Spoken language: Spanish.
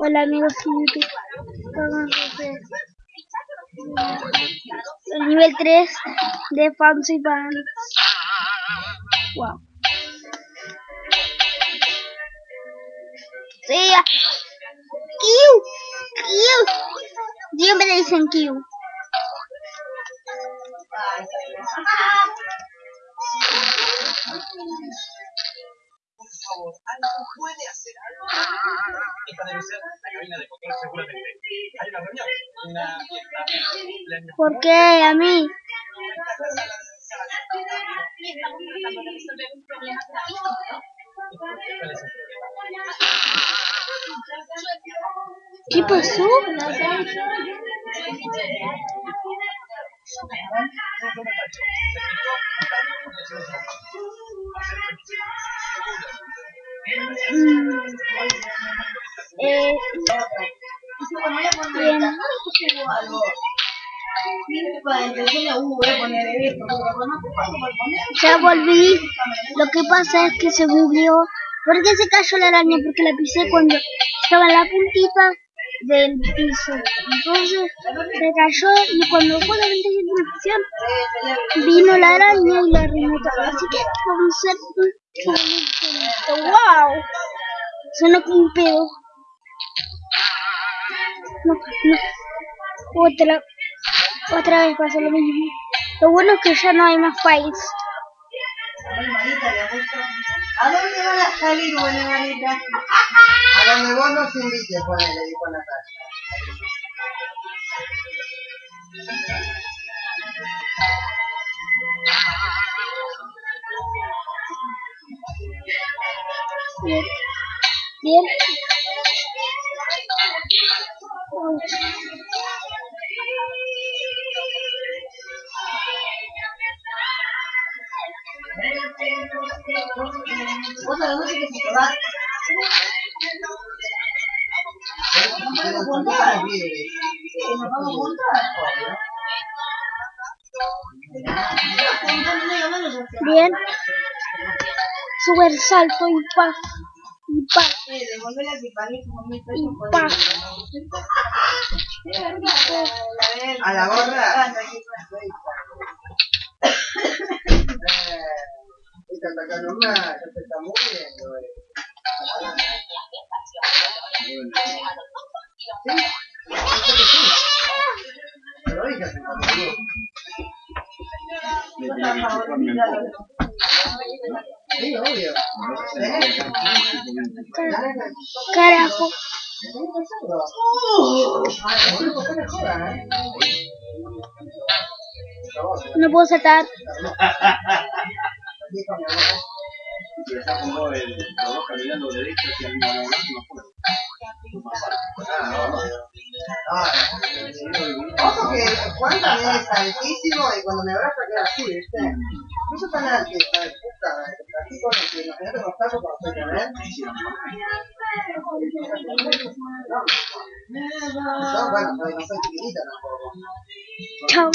Hola amigos de YouTube. El nivel 3 de Fancy Pants. Wow. Sí, Q. Q. Siempre le dicen Q. ¿alguien puede hacer algo? Esta debe ser la cabina de control seguramente. Hay una reunión, una fiesta, un cumpleaños. ¿Por qué a mí? Tratando de resolver un problema gravísimo. ¿Cuál es el problema? ¿Qué pasó? Ya volví. Lo que pasa es que se bugueó. ¿Por qué se cayó la araña? Porque la pisé cuando estaba en la puntita del piso. Entonces se cayó y cuando fue la ventana de vino la araña y la todo. Así que vamos a ¡Wow! Suena como un pedo. No, no. Otra. Otra vez pasa lo mismo. Lo bueno es que ya no hay más fights. ¿A dónde van a salir, buena manita? A donde vos nos invites, ponele, dijo Natalia. Bien. Bien. Bien. Super salto y pa. Y Y. A la gorra. Esta está acá nomás, se está muriendo. Pero. Carajo. No puedo saltar. Ojo que Juan también altísimo y cuando me abraza así, ¿viste? No soy tan de puta. Así con el que imagínate los tacos cuando soy con él. Yo, bueno, no soy chiquitita tampoco. Chao.